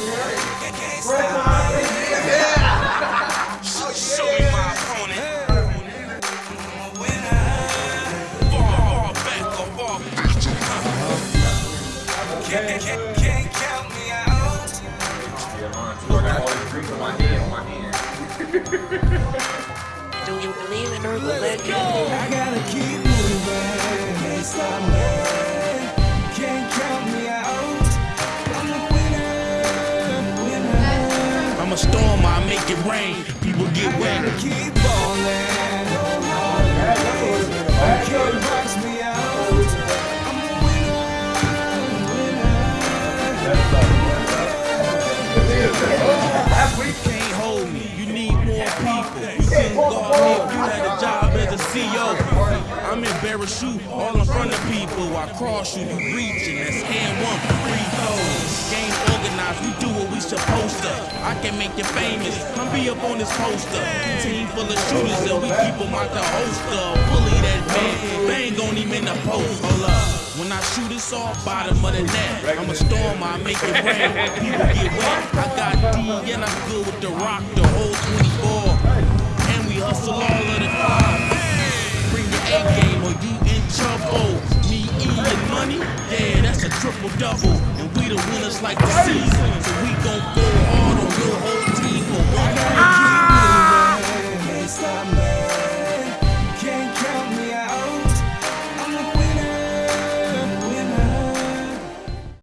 Do you believe in urban legend? I'm a storm, I make it rain. People get wet. Keep box me out. I'm a can't hold me. You need more people. You couldn't guard me you had a job as a CEO. I'm in bearer all in front of people. I cross you, you reaching. That's hand one, I can make you famous. Come be up on this poster. Team full of shooters and we keep them out the holster. Bully that man, bang on him in the post. Hold up. When I shoot it's off, bottom of the net. I'm a storm, I make it rain. People get wet. I got D and I'm good with the rock, the whole 24. And we hustle all of the five. Bring your A game or you in trouble. Me, E, and money, yeah, that's a triple double. And we the winners like the season. So we